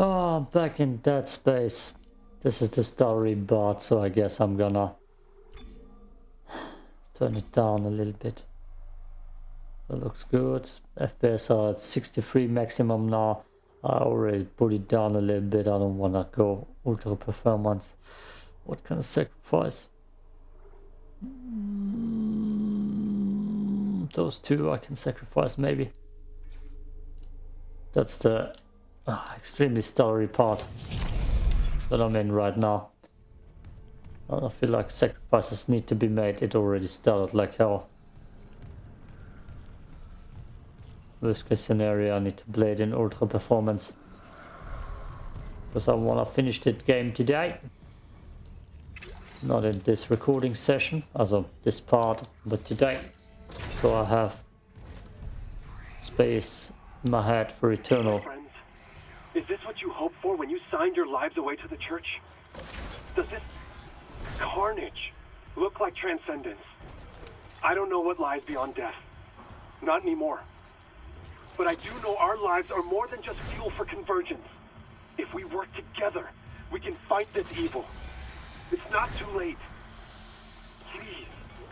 Oh, back in Dead Space. This is the story part, so I guess I'm gonna turn it down a little bit. That looks good. FPS are at 63 maximum now. I already put it down a little bit. I don't wanna go ultra performance. What kind of sacrifice? Mm, those two I can sacrifice maybe. That's the uh, extremely story part that I'm in right now. I feel like sacrifices need to be made. It already started like hell. Worst case scenario, I need to play it in ultra performance. Because I want to finish that game today. Not in this recording session, as also this part, but today. So I have space in my head for eternal. Is this what you hoped for when you signed your lives away to the church? Does this carnage look like transcendence? I don't know what lies beyond death. Not anymore. But I do know our lives are more than just fuel for convergence. If we work together, we can fight this evil. It's not too late.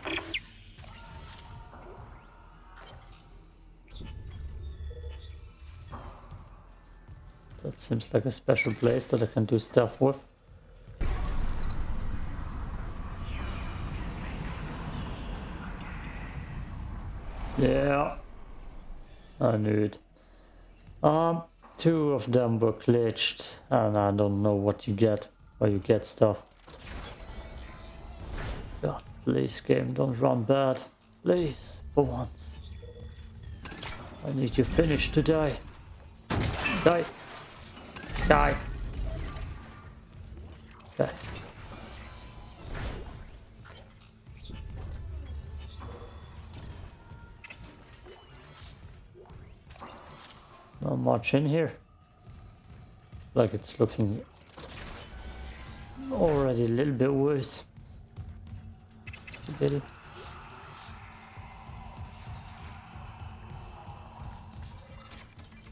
Please. That seems like a special place that I can do stuff with. Yeah, I knew it. Um, two of them were glitched, and I don't know what you get, or you get stuff. God, please game, don't run bad. Please, for once. I need you finished today. Die. Die. Not much in here. Like it's looking already a little bit worse. A little.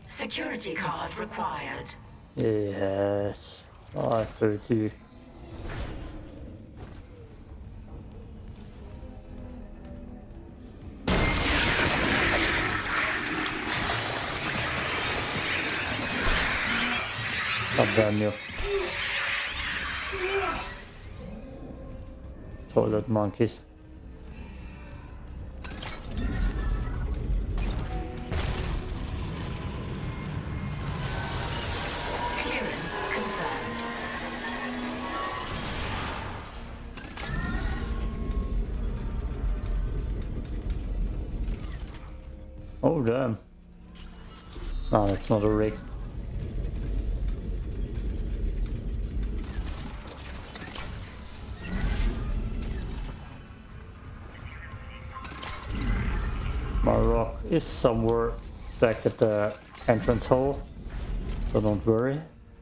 Security card required. Yes, I heard you. God damn you. Toilet monkeys. Oh damn. No, that's not a rig. My rock is somewhere back at the entrance hole, so don't worry.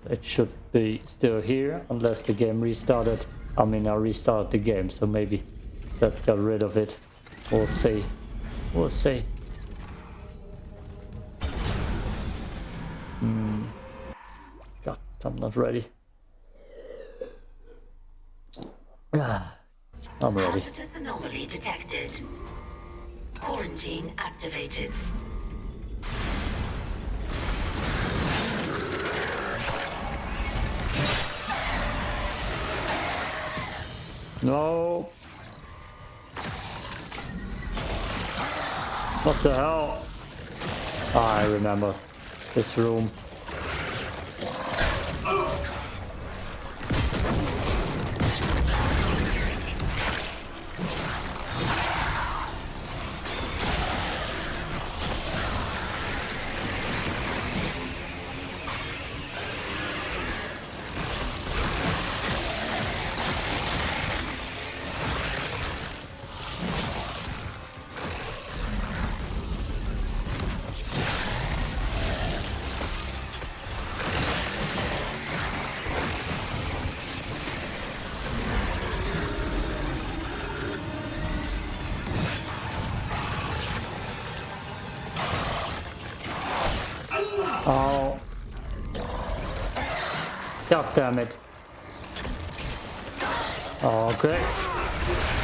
It should be still here, unless the game restarted. I mean, I restarted the game, so maybe that got rid of it. We'll see. We'll see. I'm not ready. Ah, I'm ready. Hazardous anomaly detected. Quarantine activated. No. What the hell? Ah, I remember this room. God damn it. Oh, okay. Damn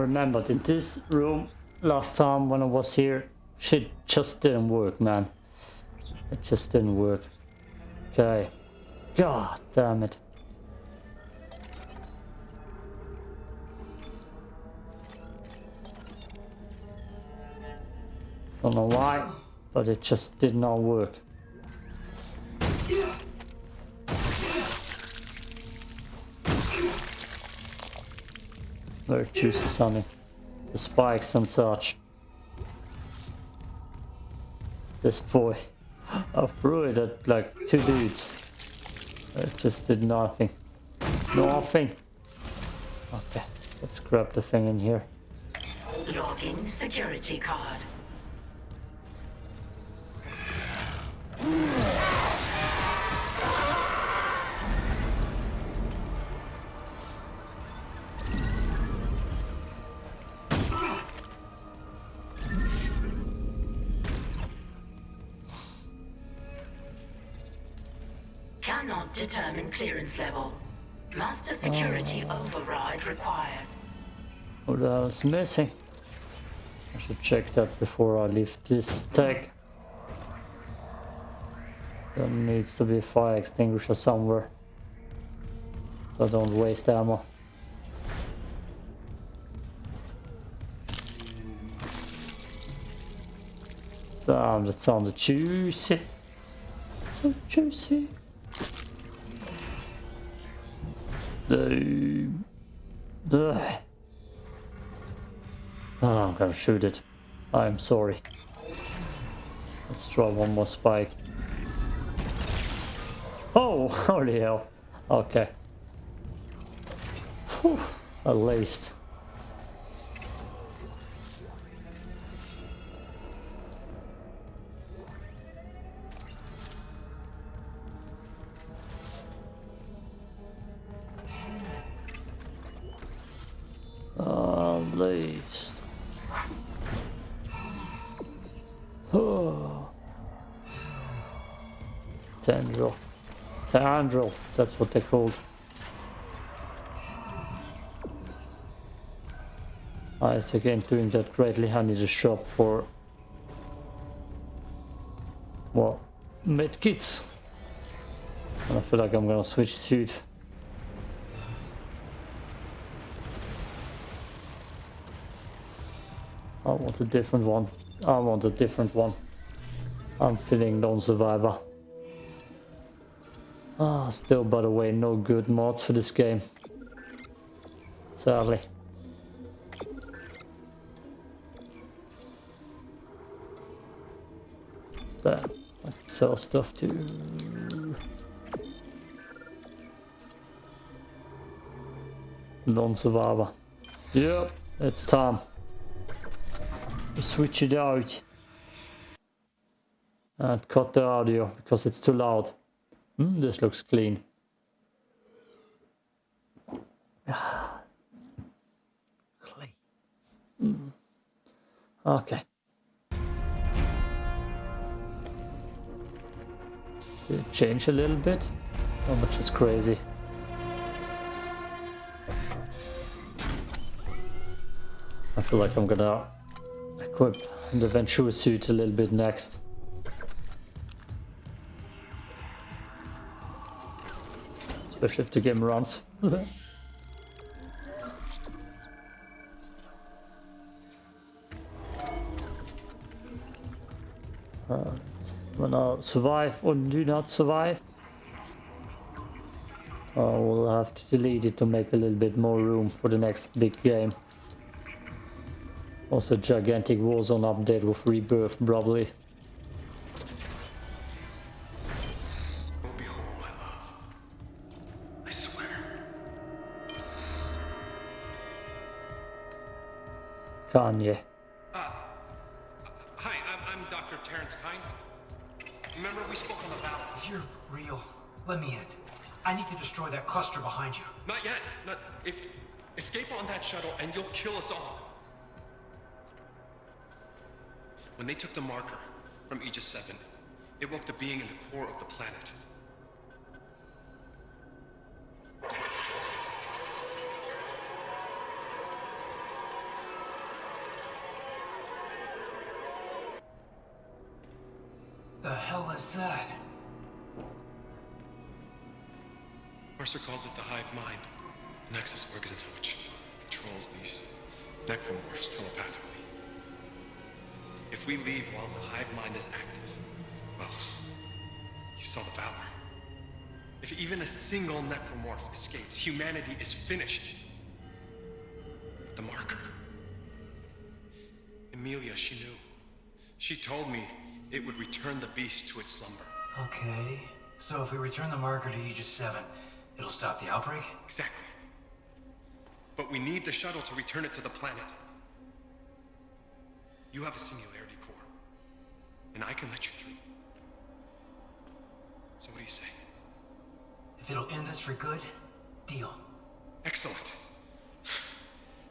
remembered in this room last time when I was here, shit just didn't work, man. It just didn't work. Okay. God damn it. Don't know why, but it just did not work. Very juicy, Sonny. The spikes and such. This boy. I threw it at like two dudes. It just did nothing. Nothing. Okay, let's grab the thing in here. Logging security card. Clearance level. Master security oh. override required. What else missing? I should check that before I leave this tag. There needs to be a fire extinguisher somewhere. So I don't waste ammo. Damn, that sounded juicy. So juicy. The... Ugh. Oh, I'm gonna shoot it. I'm sorry. Let's draw one more spike. Oh, holy hell. Okay. Whew, at least. That's what they're called. Nice again doing that greatly. I need a shop for well medkits. And I feel like I'm gonna switch suit. I want a different one. I want a different one. I'm feeling lone Ah, still by the way, no good mods for this game. Sadly. There. I can sell stuff too. Non-survivor. Yep, it's time. Switch it out. And cut the audio because it's too loud. Hmm, this looks clean. clean. Mm. Okay. Did it change a little bit? How much is crazy? I feel like I'm gonna equip the Ventura suit a little bit next. especially if the game runs. uh, when I survive or do not survive, uh, I will have to delete it to make a little bit more room for the next big game. Also gigantic Warzone update with Rebirth probably. Kanye. Uh, hi, I'm, I'm Dr. Terrence Kyne. Remember we spoke on the battle? If you're real, let me in. I need to destroy that cluster behind you. Not yet. Not, if, escape on that shuttle and you'll kill us all. When they took the marker from Aegis 7, it woke the being in the core of the planet. The hell is that? Mercer calls it the hive mind, nexus organism which controls these necromorphs telepathically. If we leave while the hive mind is active, well, you saw the Valor. If even a single necromorph escapes, humanity is finished. The marker. Emilia, she knew. She told me it would return the beast to its slumber. Okay, so if we return the marker to Aegis 7, it'll stop the outbreak? Exactly. But we need the shuttle to return it to the planet. You have a singularity core, and I can let you through. So what do you say? If it'll end this for good, deal. Excellent.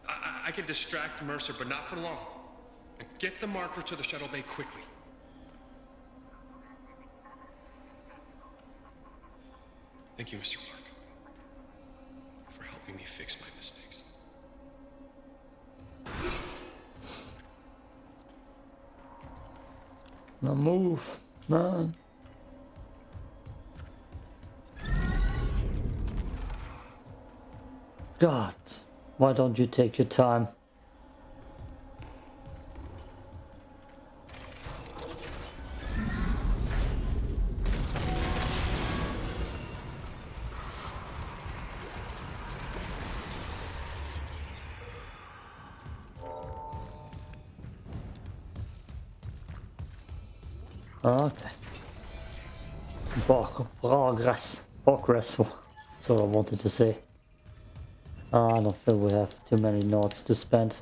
I, I, I can distract Mercer, but not for long. And get the marker to the shuttle bay quickly. Thank you, Mr. Clarke, for helping me fix my mistakes. Now move, man. God, why don't you take your time? Okay. Bak progress. Progress. That's what I wanted to say. Ah, I don't think we have too many nodes to spend.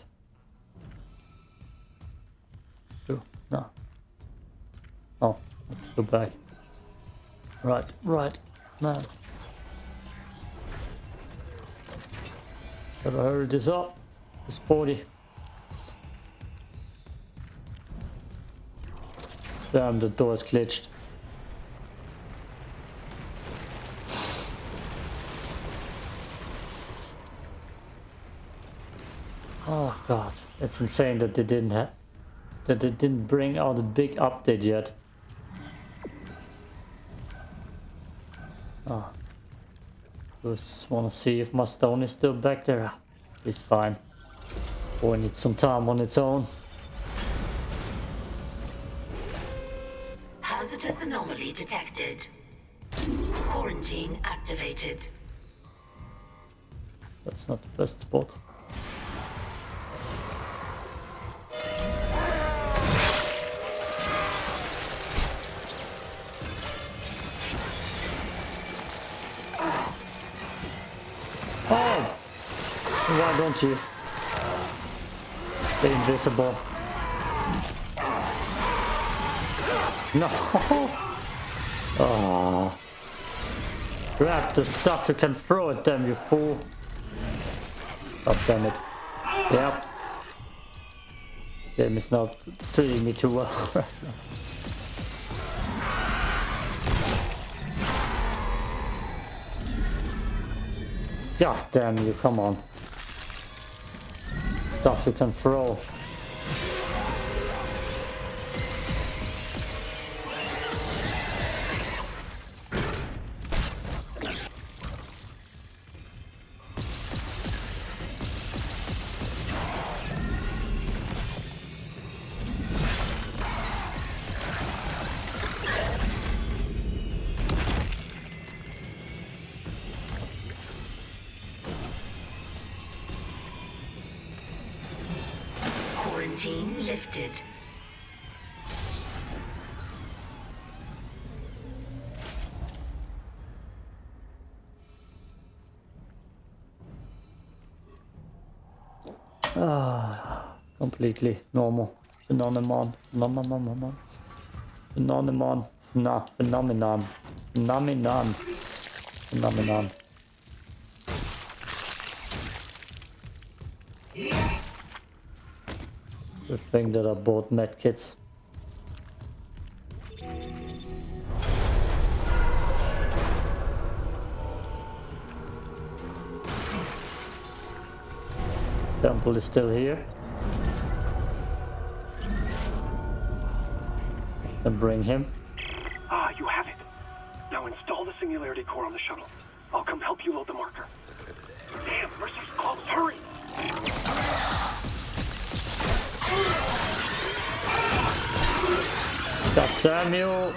Two. No. Oh, go back. Right, right. No. Gotta hurry this up. It's 40. Damn, the door is glitched. Oh god, it's insane that they didn't have that they didn't bring out a big update yet. Oh. Just wanna see if my stone is still back there. It's fine. Or it needs some time on its own. Hazardous anomaly detected. Quarantine activated. That's not the best spot. Oh! Why don't you? Stay invisible. No! Oh. Grab the stuff you can throw at them, you fool. God damn it. Yep. Game is not treating me too well. God damn you, come on. Stuff you can throw. Completely normal. Phenomenon. Phenomenon. Phenomenon. Nah, phenomenon. Phenomenon. Phenomenon. The thing that I bought medkits. Temple is still here. And bring him. Ah, you have it. Now install the singularity core on the shuttle. I'll come help you load the marker. Damn, Mercer's close. Hurry! God damn you!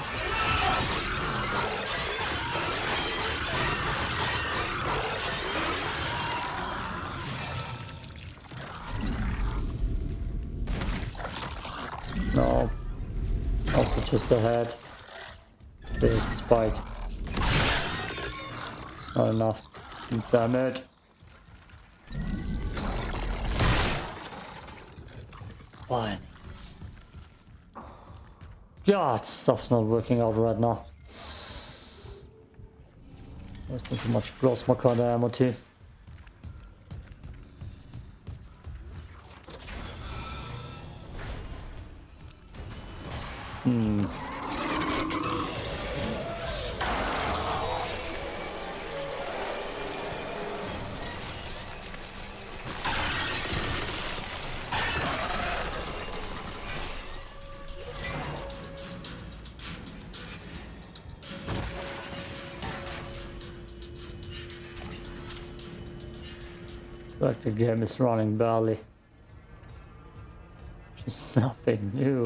Just ahead. There's the spike. Not enough. Damn it. Fine. God, stuff's not working out right now. Wasting too much plasma of ammo too. Like the game is running badly. Just nothing new.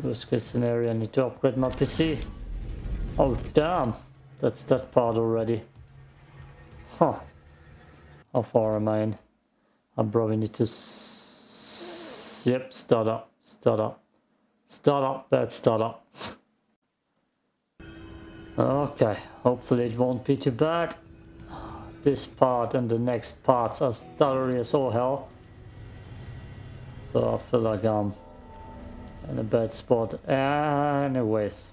Worst case scenario, I need to upgrade my PC. Oh damn, that's that part already. Huh. How far am I in? I probably need to... Yep, start up, start up. Start up, bad start up. okay, hopefully it won't be too bad. This part and the next parts are stuttery as all hell. So I feel like I'm in a bad spot anyways.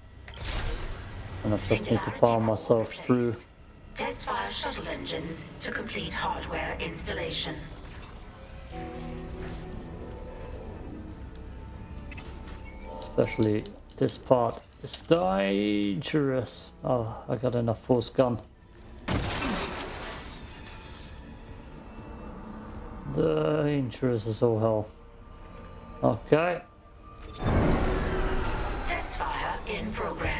And I just need to power myself through. Test fire shuttle engines to complete hardware installation. Especially this part is dangerous. Oh, I got enough force gun. Dangerous as all hell. Okay. Test fire in progress.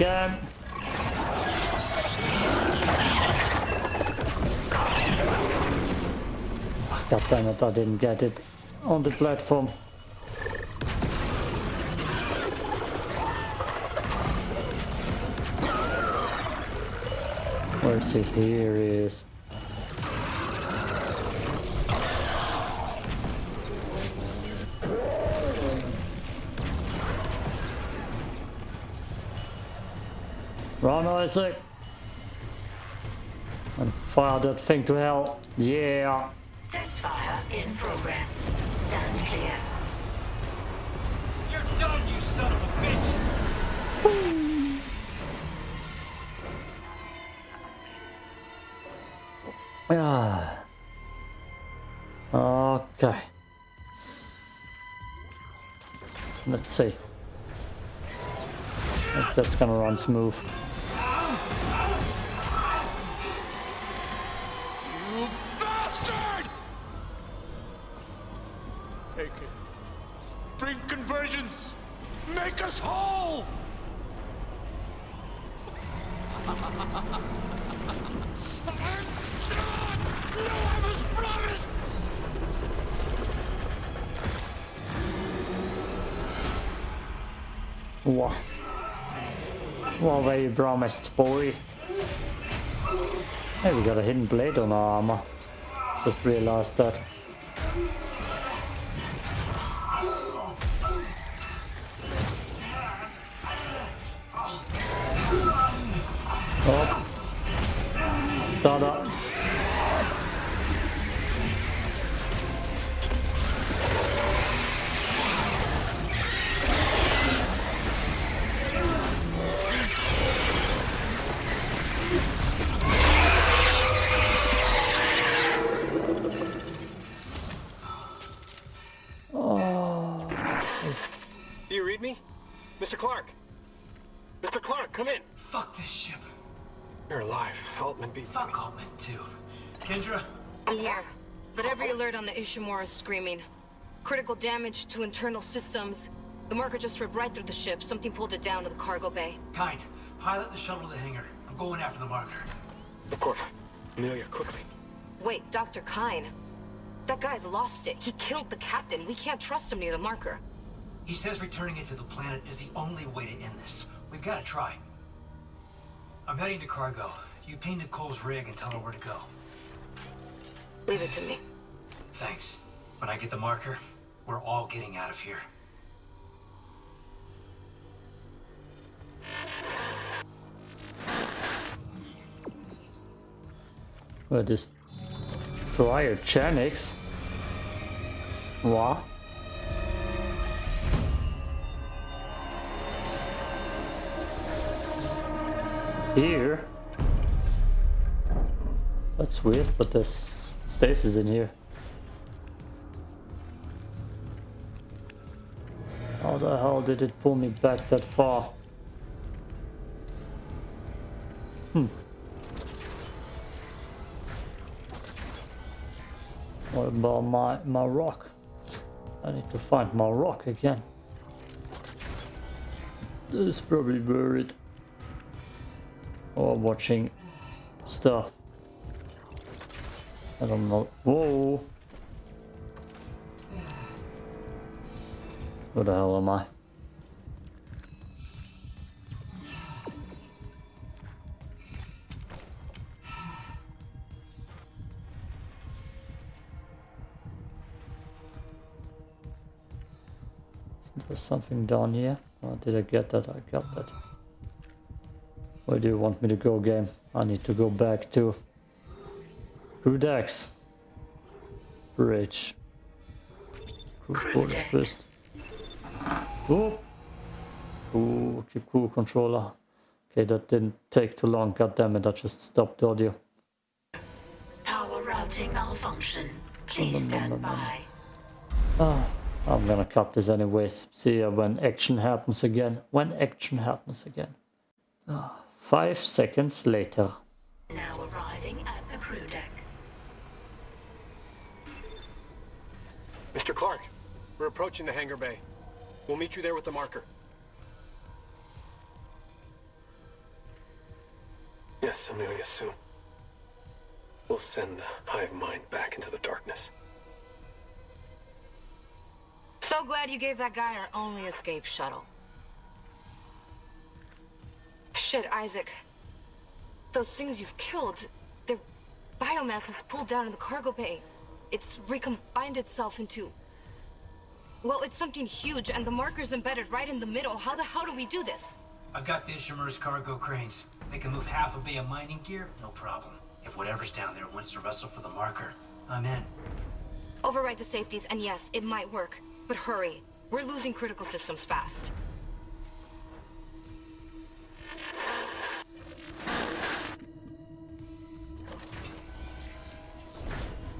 Again. God damn it, I didn't get it on the platform. Where is he? Here he is. Isaac! And fire that thing to hell. Yeah! Test fire in progress. Stand clear. You're done, you son of a bitch! Ah. Okay. Let's see. If that's gonna run smooth. What? What were you promised, boy? Hey, we got a hidden blade on our armor. Just realized that. Screaming. Critical damage to internal systems. The marker just ripped right through the ship. Something pulled it down to the cargo bay. Kind, pilot the shuttle to the hangar. I'm going after the marker. Of course. Amelia, quickly. Wait, Dr. Kyne. That guy's lost it. He killed the captain. We can't trust him near the marker. He says returning it to the planet is the only way to end this. We've got to try. I'm heading to cargo. You ping Nicole's rig and tell her where to go. Leave it to me. Thanks. When I get the marker, we're all getting out of here. Well, this cryogenics. What? Here? That's weird, but there's stasis in here. Did it pull me back that far? Hmm. What about my, my rock? I need to find my rock again. It's probably buried. Or watching stuff. I don't know. Whoa! Where the hell am I? There's something down here. Oh, did I get that? I got that. Where do you want me to go, game? I need to go back to Rudex Bridge. Cool, first. Oh. Ooh, keep cool controller. Okay, that didn't take too long. God damn it, I just stopped the audio. Power routing malfunction. Please stand by. Ah, I'm gonna cut this anyways. See ya when action happens again. When action happens again. Ah, five seconds later. Now arriving at the crew deck. Mr. Clarke, we're approaching the hangar bay. We'll meet you there with the marker. Yes, Amelia, soon. We'll send the hive mind back into the darkness. So glad you gave that guy our only escape shuttle. Shit, Isaac. Those things you've killed, their biomass has pulled down in the cargo bay. It's recombined itself into... Well, it's something huge, and the marker's embedded right in the middle. How the hell do we do this? I've got the Ishimura's cargo cranes. They can move half a bay of mining gear, no problem. If whatever's down there wants to wrestle for the marker, I'm in. Override the safeties, and yes, it might work. But hurry. We're losing critical systems fast.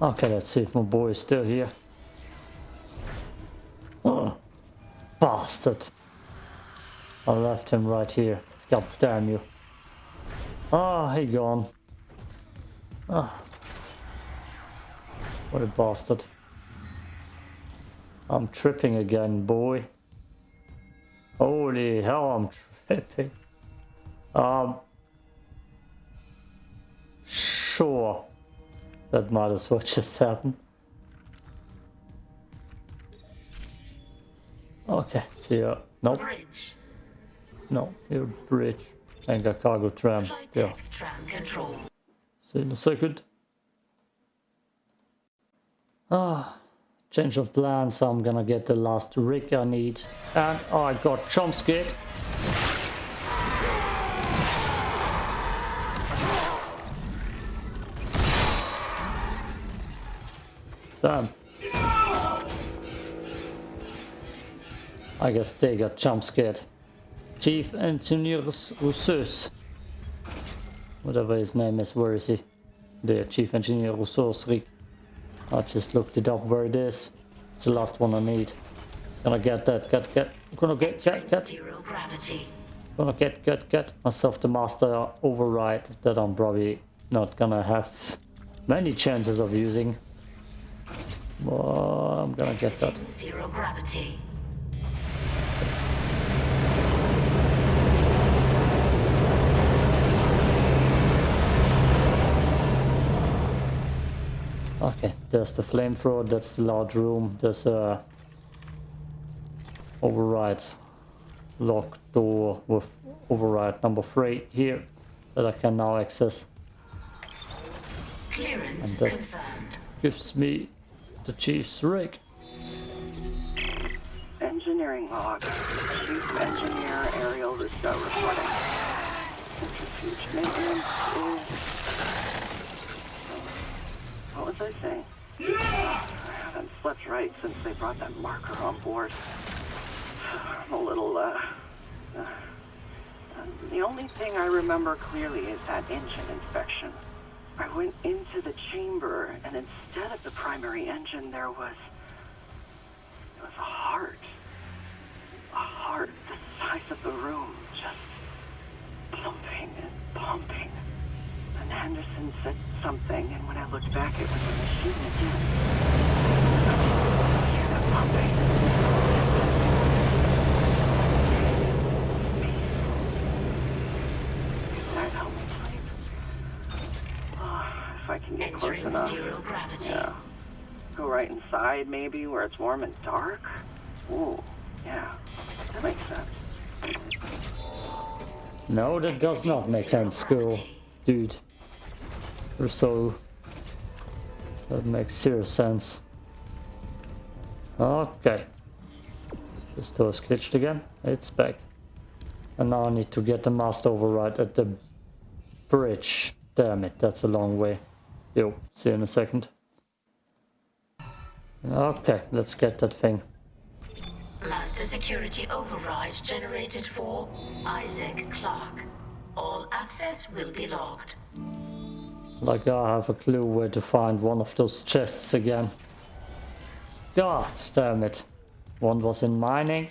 Okay, let's see if my boy is still here. Oh, bastard. I left him right here. God damn you. Ah, he gone. Ah. What a bastard. I'm tripping again, boy. Holy hell, I'm tripping. Um, sure that might as well just happen. Okay, see ya. Nope, Bridge. no, your bridge. Got cargo tram. Yeah, tram control. see you in a second. Ah, change of plans. I'm gonna get the last rig I need. And I got scared. Damn. I guess they got jump. Chief Engineer Rousseus. Whatever his name is, where is he? There, Chief Engineer Rousseus Rick. I just looked it up where it is. It's the last one I need. Gonna get that, get, get, gonna get, get, get, Zero gravity. gonna get, get, get myself the master override that I'm probably not gonna have many chances of using. But I'm gonna get that. Zero gravity. Okay, there's the flamethrower, that's the large room, there's a override lock door with override number three here that I can now access. Clearance And that- confirmed. Gives me the chief's rig. Engineering log. Chief Engineer Ariel Rousseau reporting. Centrifuge maintenance is... What was I saying? Yeah! I haven't slept right since they brought that marker on board. I'm a little, uh... uh, The only thing I remember clearly is that engine inspection. I went into the chamber, and instead of the primary engine, there was... It was a heart. A heart the size of the room, just pumping and pumping. And Henderson said something, and when I looked back, it was a machine again. I hear that pumping. Peaceful. That help me sleep? Oh, if I can get close Entering enough. Yeah. Go right inside, maybe, where it's warm and dark? Ooh, yeah. That makes sense. No, that does not make sense, school. Dude. You're so... That makes zero sense. Okay. This door is glitched again. It's back. And now I need to get the master override at the bridge. Damn it, that's a long way. Yo, see you in a second. Okay, let's get that thing. Master security override generated for Isaac Clarke. All access will be logged. Like I have a clue where to find one of those chests again. God damn it. One was in mining.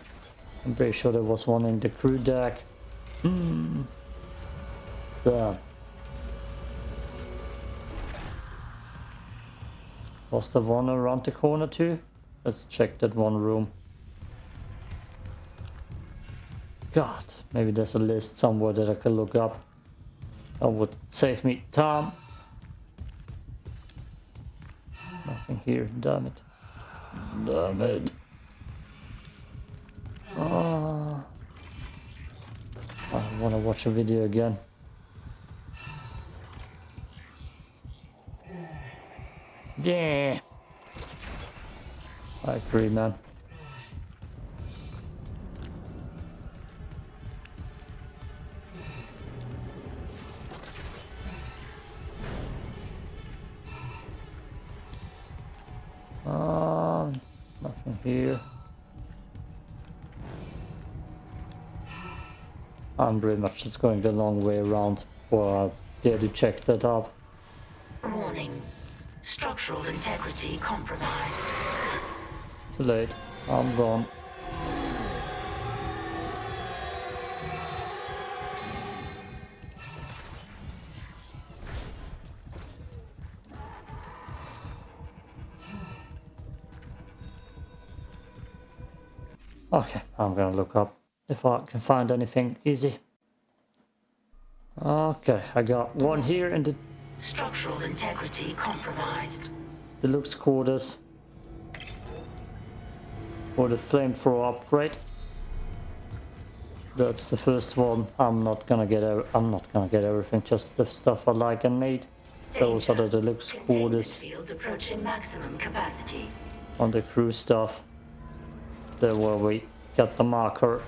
I'm pretty sure there was one in the crew deck. Hmm. Damn. Was there one around the corner too? Let's check that one room. God, maybe there's a list somewhere that I can look up. That would save me time. Nothing here, damn it. Damn it. Oh. I wanna watch a video again. Yeah. I agree, man. Here. I'm pretty much just going the long way around for dare to check that up. Warning. Structural integrity compromised. Too late. I'm gone. I'm gonna look up if I can find anything easy. Okay, I got one here in the Structural integrity compromised. Deluxe quarters. Or the flamethrower upgrade. That's the first one. I'm not gonna get. I'm not gonna get everything. Just the stuff I like and need. Those are the deluxe quarters. Fields approaching maximum capacity. On the crew stuff. There where we got the marker.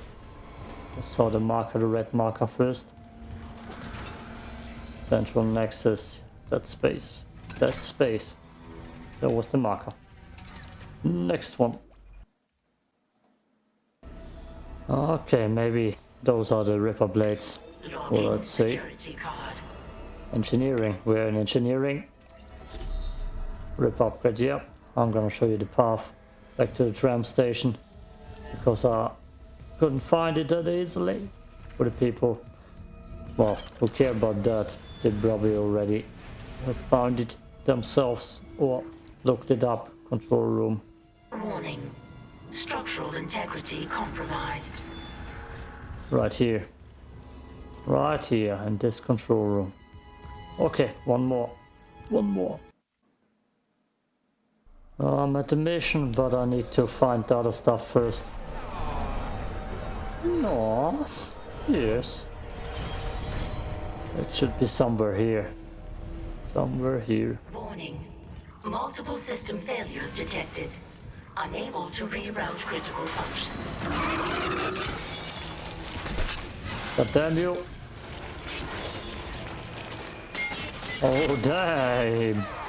I saw the marker, the red marker first. Central Nexus. That space. That space. That was the marker. Next one. Okay, maybe those are the Ripper blades. Well, let's see. Engineering. We're in engineering. Rip upgrade, yep. I'm gonna show you the path back to the tram station. Because I couldn't find it that easily. For the people, well, who care about that, they probably already found it themselves or looked it up. Control room. Warning. Structural integrity compromised. Right here. Right here in this control room. Okay, one more. One more. I'm at the mission, but I need to find the other stuff first. No. Yes. It should be somewhere here. Somewhere here. Warning. Multiple system failures detected. Unable to reroute critical functions. God damn you. Oh, damn.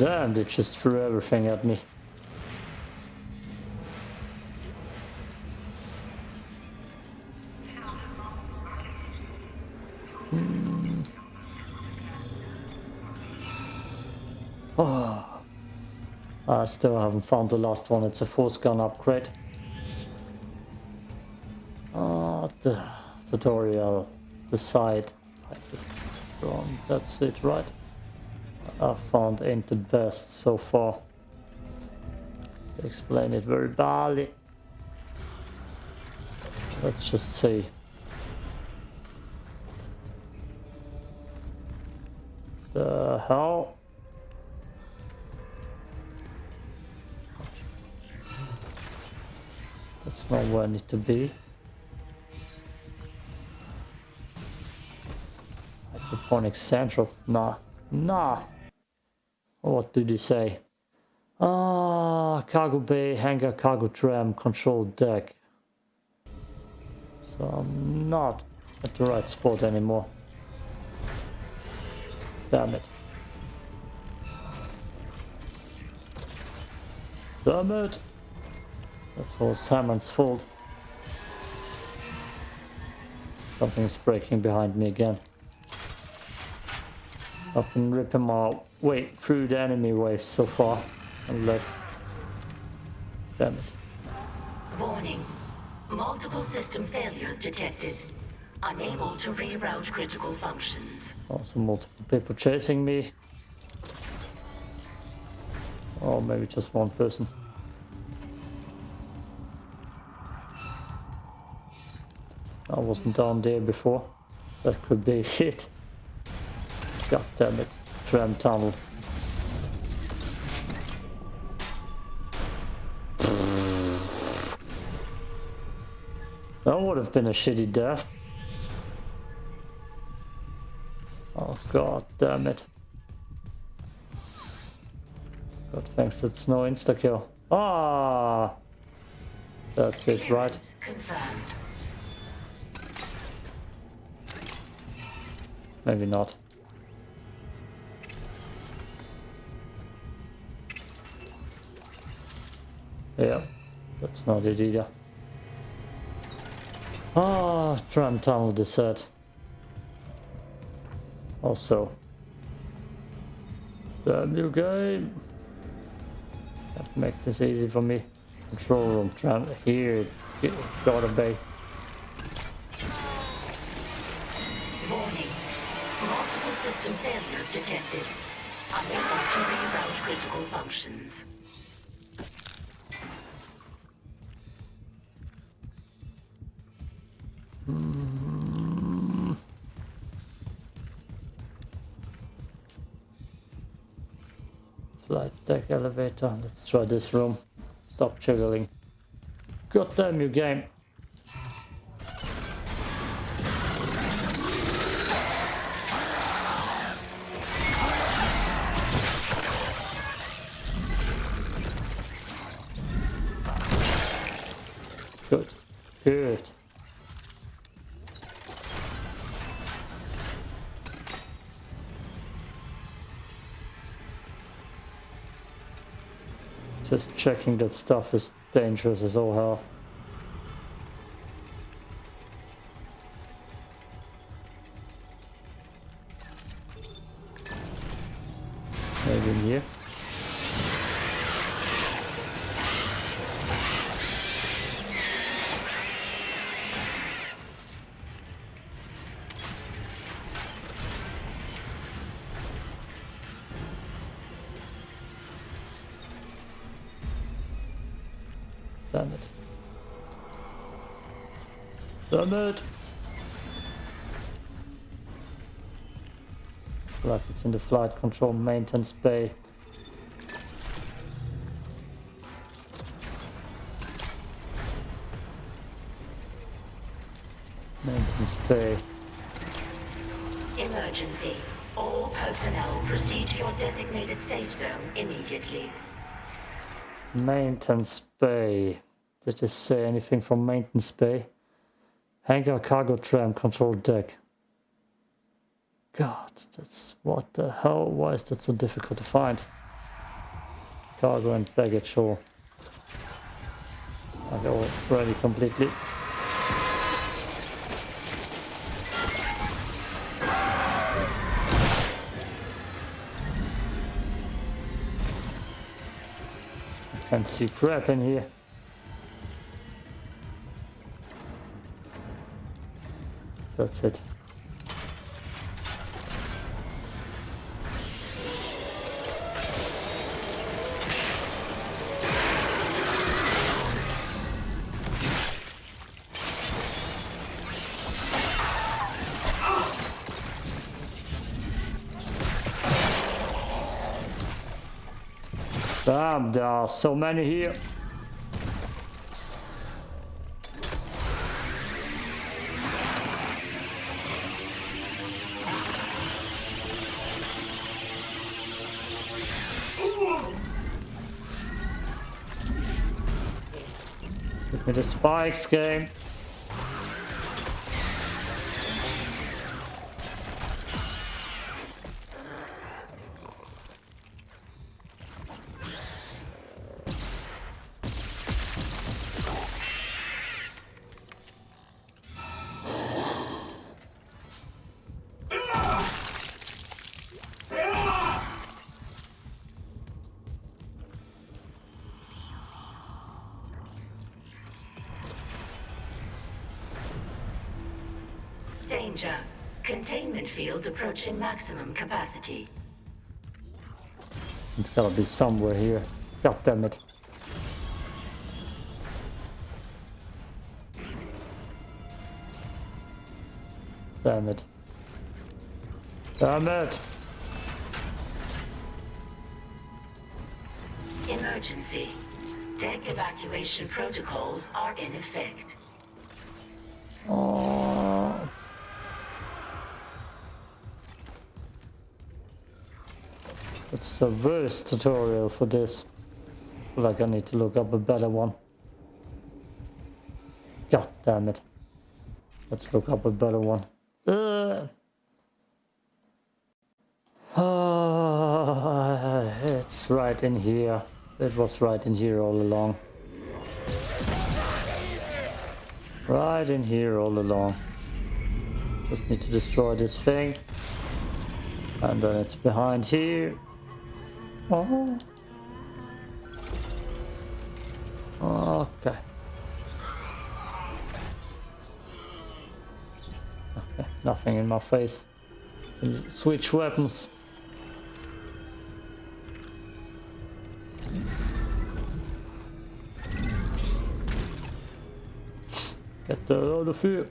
Damn, they just threw everything at me. Oh. I still haven't found the last one. It's a force gun upgrade. Ah, the tutorial, the side. That's it, right? I found ain't the best so far. Explain it very badly. Let's just see. The hell? That's not where I need to be. Hydroponic Central. Nah. Nah. What did he say? Ah, cargo bay, hangar, cargo tram, control deck. So I'm not at the right spot anymore. Damn it. Damn it! That's all Simon's fault. Something's breaking behind me again. I've been ripping my way through the enemy waves so far. Unless... Damn it. Warning. Multiple system failures detected. Unable to reroute critical functions. Also multiple people chasing me. Or maybe just one person. I wasn't down there before. That could be it. God damn it. Tram tunnel. That would have been a shitty death. Oh god damn it. God thanks it's no insta kill. Ah That's it, right? Maybe not. Yeah, that's not it either. Ah, tram tunnel desert. Also. Damn new game. That make this easy for me. Control room, tram here. It Gotta be. Warning. Multiple system failures detected. unable to reroute critical functions. Flight deck elevator. Let's try this room. Stop jiggling. God damn you game. Good. Good. Just checking that stuff is dangerous as all hell. Damn it! Like it's in the flight control maintenance bay. Maintenance bay. Emergency. All personnel proceed to your designated safe zone immediately. Maintenance bay. Did it say anything from maintenance bay? Hangar cargo tram control deck. God, that's what the hell? Why is that so difficult to find? Cargo and baggage hall. all. Like already completely. I can't see crap in here. That's it. Damn, there are so many here. Me the spikes game. Maximum capacity. It's gotta be somewhere here. God damn it. Damn it. Damn it! Emergency. Deck evacuation protocols are in effect. Oh. It's the worst tutorial for this. Like I need to look up a better one. God damn it. Let's look up a better one. Uh. It's right in here. It was right in here all along. Right in here all along. Just need to destroy this thing. And then it's behind here. Oh. Okay. Okay, nothing in my face. Switch weapons. Get out of here.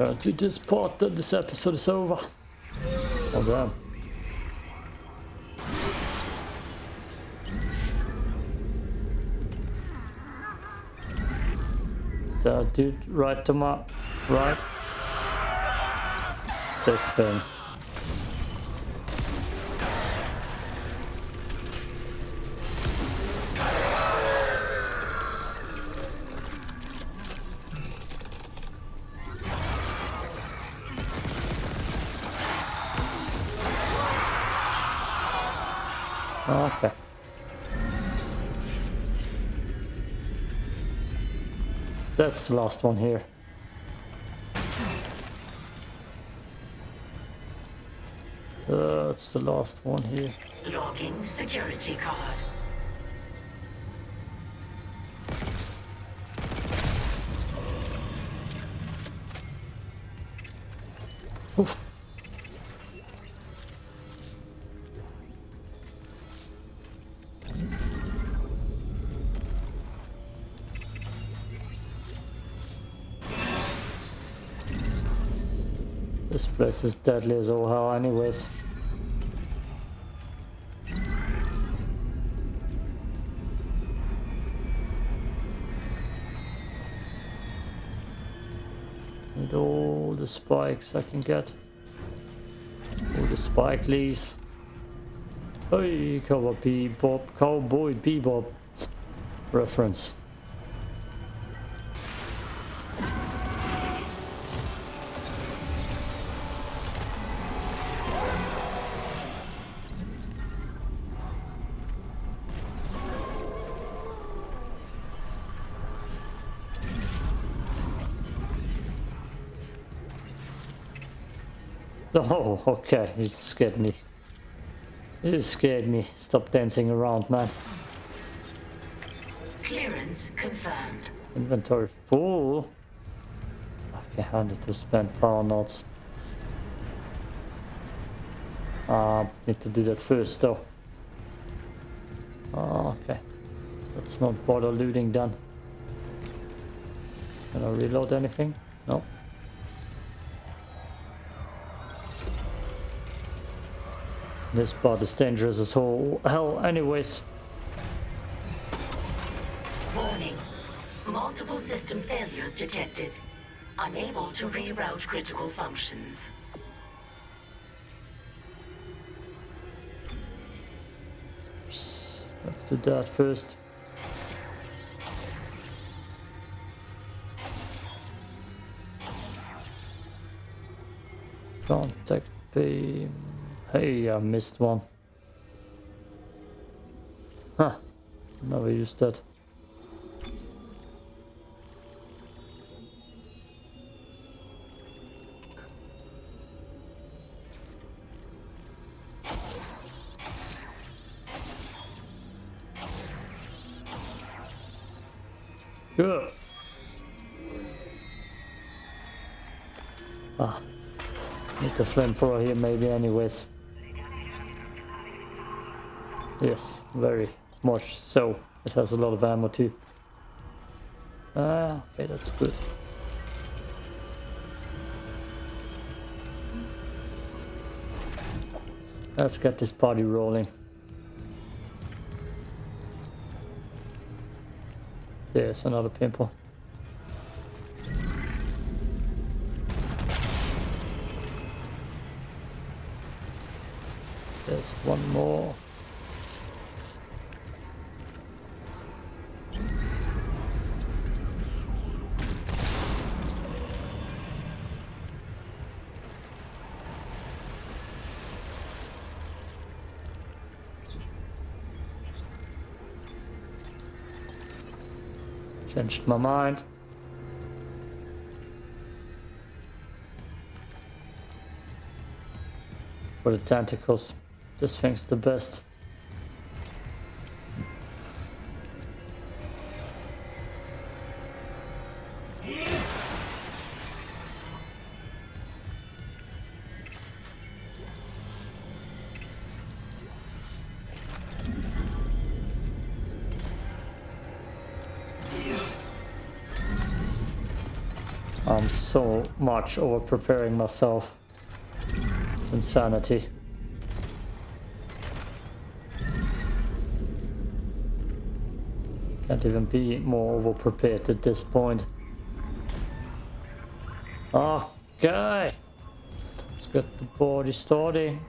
Gonna this part that this episode is over. Oh damn. So dude right to my right. This thing. That's the last one here. Uh, that's the last one here. Logging security card. Place is deadly as all hell anyways. Need all the spikes I can get. All the spike leaves. Hey, cowboy bebop, cowboy bebop reference. Oh, okay, you scared me. You scared me. Stop dancing around, man. Clearance confirmed. Inventory full. Okay, I need to spend power nodes. Uh, need to do that first though. Oh, okay. Let's not bother looting then. Can I reload anything? No. This part is dangerous as whole hell anyways. Warning. Multiple system failures detected. Unable to reroute critical functions. Let's do that first. Contact beam. Hey, I missed one. Huh. Never used that. Good. Ah. Need the flamethrower here maybe anyways. Yes, very much so. It has a lot of ammo too. Ah, okay, that's good. Let's get this party rolling. There's another pimple. There's one more. Changed my mind. For the tentacles. This thing's the best. I'm so much over preparing myself. Insanity. Can't even be more over prepared at this point. Okay. Let's get the body starting.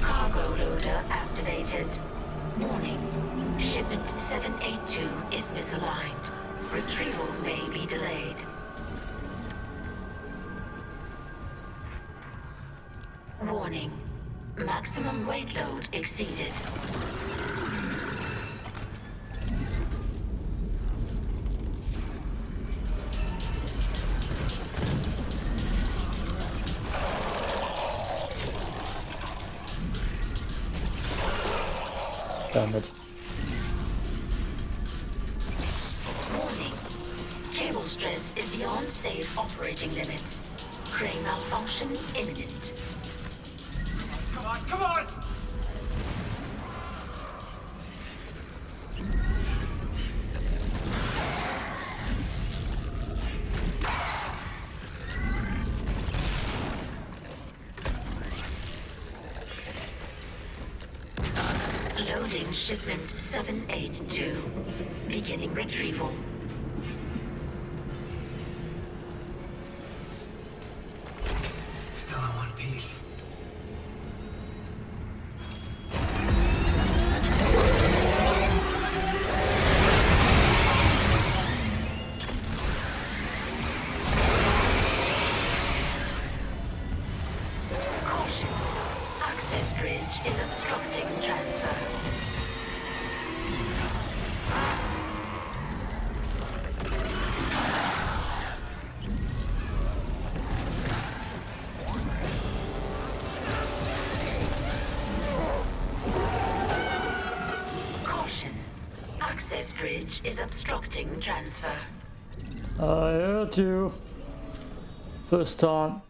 Cargo loader activated. Warning. Shipment 782 is misaligned. Retrieval may be delayed. Warning. Maximum weight load exceeded. 782. Beginning Access is obstructing transfer. I heard you. First time.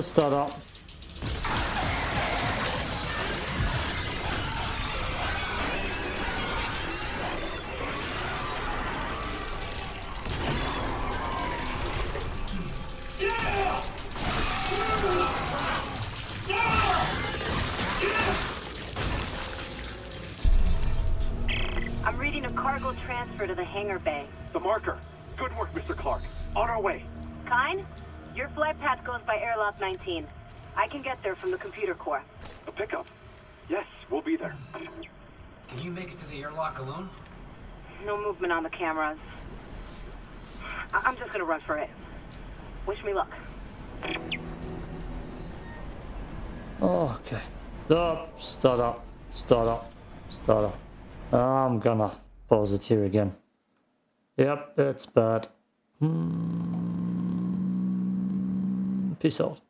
Stop the stutter. On the cameras. I- I'm just gonna run for it. Wish me luck. Okay. Stop, stutter, stutter, stutter. I'm gonna pause it here again. Yep, it's bad. Hmm. Peace out.